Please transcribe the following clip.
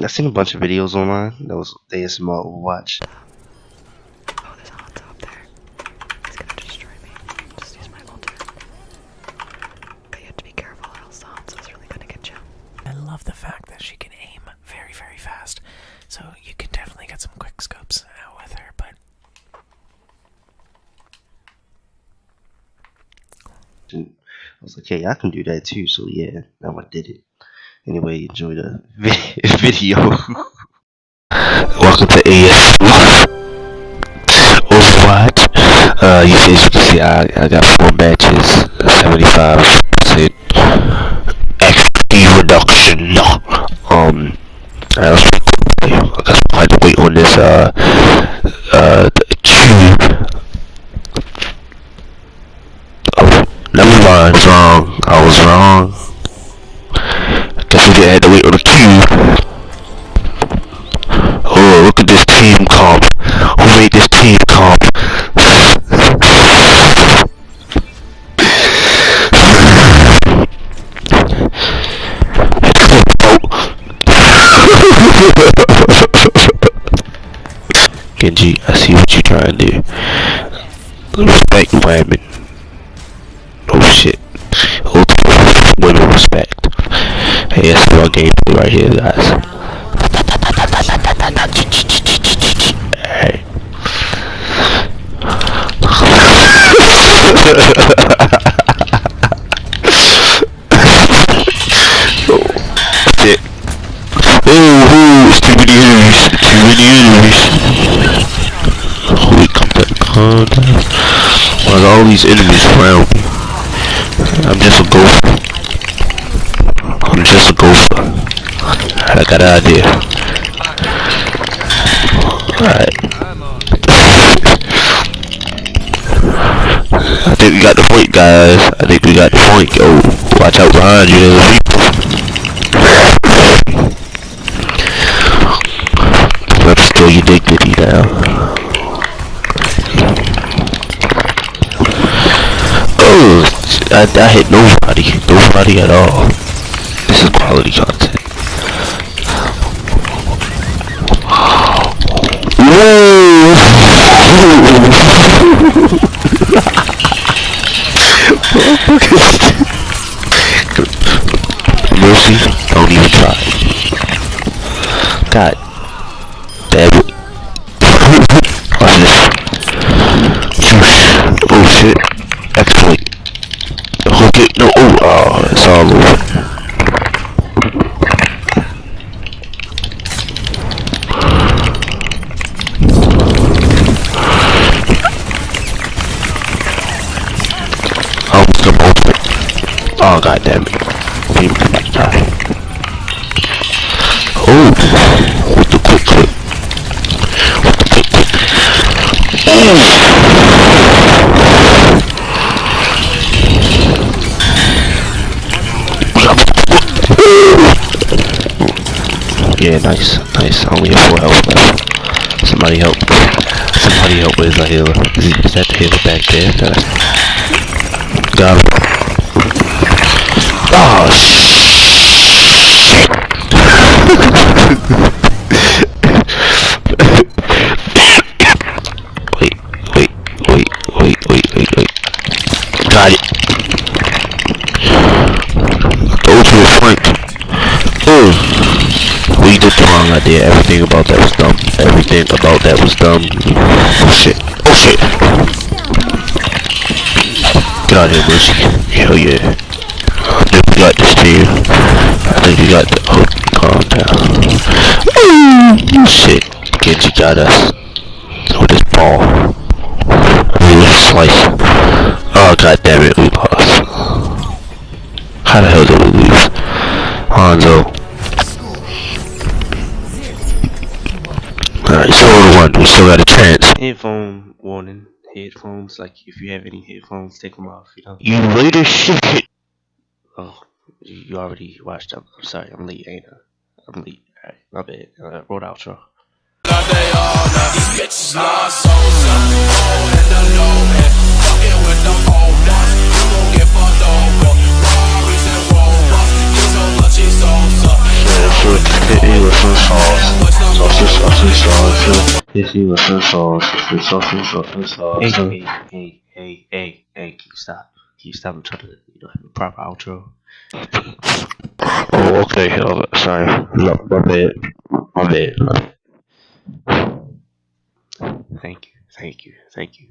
I seen a bunch of videos online. That was ASMR Overwatch. Oh, there's a Hanzo up there. He's gonna destroy me. Just use my ultimate. Okay, you have to be careful or else the Hanzo's really gonna get you. I love the fact that she can aim very, very fast. So you can definitely get some quick scopes out with her, but I was like, hey, I can do that too. So yeah, now I did it. Anyway, enjoy the vi- video. Welcome to ASMR Overwatch. Uh, you, as you can see, I, I got four matches, 75% XP reduction. Um, I was I I had to wait on this, uh, uh, the cube. Oh, never mind, wrong. I was wrong. We had to wait on the cube. Oh, look at this team comp. Oh, Who made this team comp? Genji, I see what you're trying to do. Respect women. Oh shit. Ultimate women respect. That's our gameplay right here, guys. Hey. Shit. It's too many enemies. Too many enemies. Holy down, calm. Why are all these enemies around me? I'm just a gopher. Gopher. I got an idea. Alright. I think we got the point, guys. I think we got the point. Oh, watch out behind you. There's people. Let's steal your dignity now. Oh, I, I hit nobody. Nobody at all. Quality content. Mercy, don't even try. God damn it. This. Oh shit. Exploit. Hook it. No. Oh, oh, it's all over. Oh, some ultimate. Oh, god damn it. Die. Oh, with the quick clip. With the quick clip. Yeah, nice, nice. Only have four health left. Somebody help. Somebody help. Where's the healer? Is, that the healer back there? Got him. Oh wait, wait, wait, wait, wait, wait, wait. Got it. The ultimate flank. Oh, we did the wrong idea. Everything about that was dumb. Everything about that was dumb. Oh shit. Oh shit. Get out of here, Mercy. Hell yeah. I think we got this team. I think we got the. Oh, calm down. Oh, shit. Genji got us. With his ball. I mean, with his slice. Oh, god damn it, we lost. How the hell did we lose? Hanzo. Alright, so one, we still got a chance. Headphone warning. Headphones, like if you have any headphones, take them off, you know. You later shit. Oh, you you already watched them. I'm sorry, I'm late, ain't I? I'm late. Alright, my bad. Uh, roll outro. Yeah, so it, it was so Yes, you were insult. It's insult. Insult. Hey, Insult. hey, hey, hey, hey, hey, can you stop? Can you stop? I'm trying to, you know, have a proper outro. Oh, okay. Oh, sorry. No, my bad. My bad. Thank you, thank you, thank you.